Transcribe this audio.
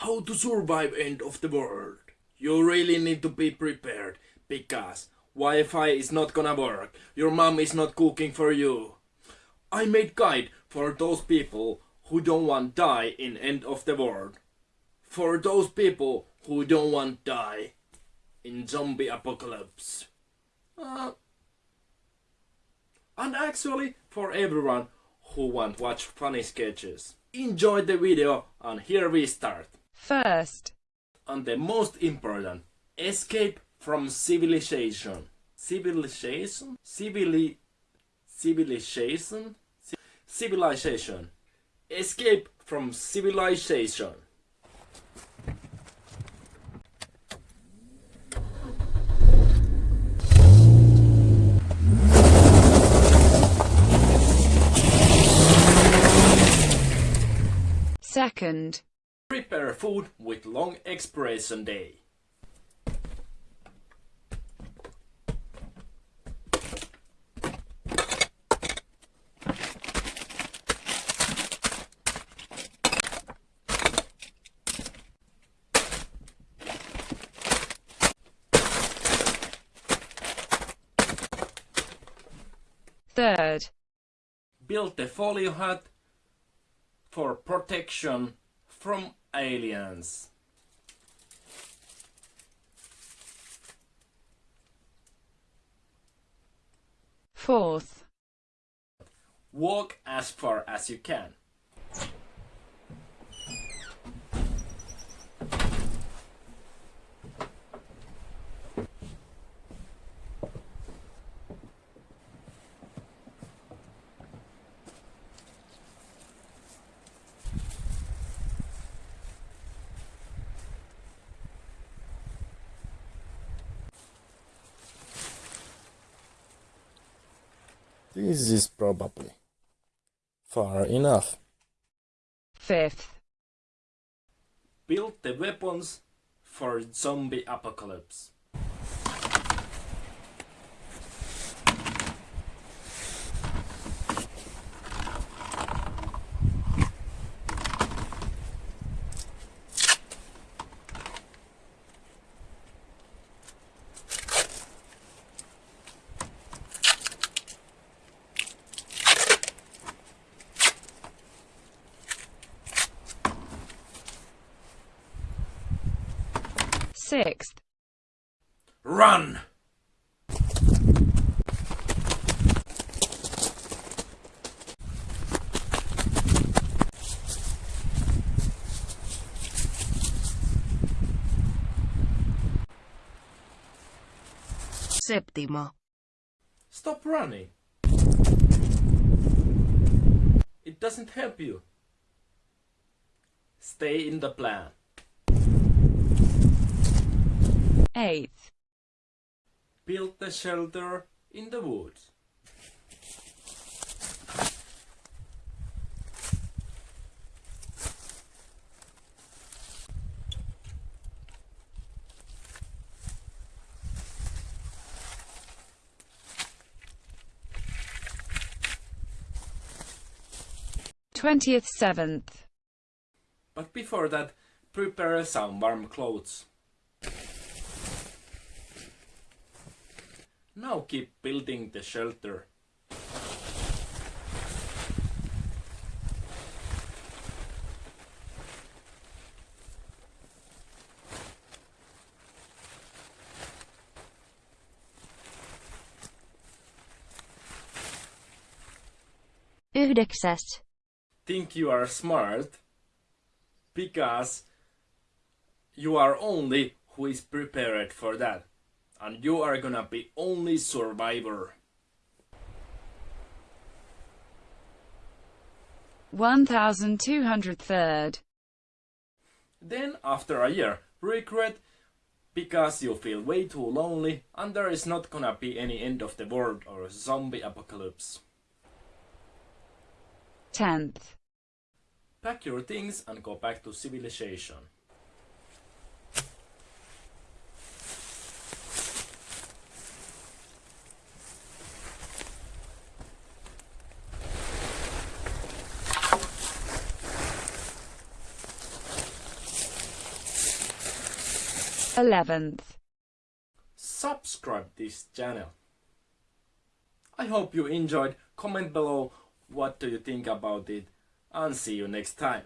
How to survive end of the world. You really need to be prepared because Wi-Fi is not gonna work. Your mom is not cooking for you. I made guide for those people who don't want die in end of the world. For those people who don't want die in zombie apocalypse. Uh, and actually for everyone who want watch funny sketches. Enjoy the video and here we start. First, And the most important, escape from civilization. Civilization? Civili civilization? Civilization. Escape from civilization. second, Prepare food with long expiration day. third, Build the folio hut for protection from aliens. fourth, Walk as far as you can. This is probably far enough. fifth, Build the weapons for zombie apocalypse. Sixth, Run! Séptimo. Stop running. It doesn't help you. Stay in the plan. Eighth, Build the shelter in the woods. twentieth seventh, But before that, prepare some warm clothes. Now keep building the shelter. Yhdeksäs. Think you are smart because you are only who is prepared for that. And you are gonna be only survivor. one thousand two hundred third, Then, after a year, regret because you feel way too lonely and there is not gonna be any end of the world or zombie apocalypse. tenth, Pack your things and go back to civilization. 11th. subscribe this channel. I hope you enjoyed. Comment below what do you think about it and see you next time.